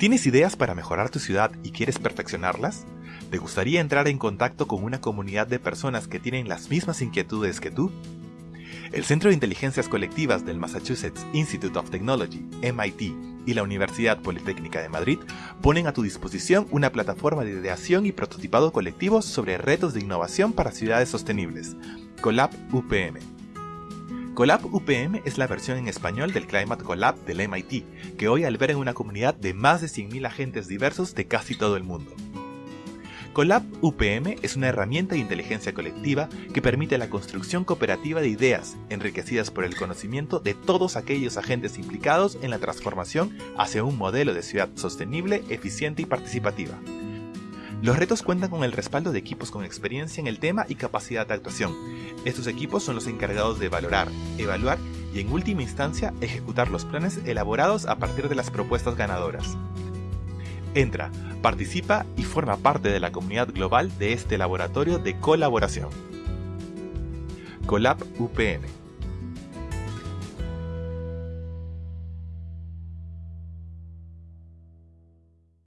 ¿Tienes ideas para mejorar tu ciudad y quieres perfeccionarlas? ¿Te gustaría entrar en contacto con una comunidad de personas que tienen las mismas inquietudes que tú? El Centro de Inteligencias Colectivas del Massachusetts Institute of Technology, MIT, y la Universidad Politécnica de Madrid ponen a tu disposición una plataforma de ideación y prototipado colectivo sobre retos de innovación para ciudades sostenibles, Colab UPM. Colab UPM es la versión en español del Climate Collab del MIT, que hoy alberga una comunidad de más de 100.000 agentes diversos de casi todo el mundo. Colab UPM es una herramienta de inteligencia colectiva que permite la construcción cooperativa de ideas, enriquecidas por el conocimiento de todos aquellos agentes implicados en la transformación hacia un modelo de ciudad sostenible, eficiente y participativa. Los retos cuentan con el respaldo de equipos con experiencia en el tema y capacidad de actuación. Estos equipos son los encargados de valorar, evaluar y en última instancia ejecutar los planes elaborados a partir de las propuestas ganadoras. Entra, participa y forma parte de la comunidad global de este laboratorio de colaboración. Colab UPM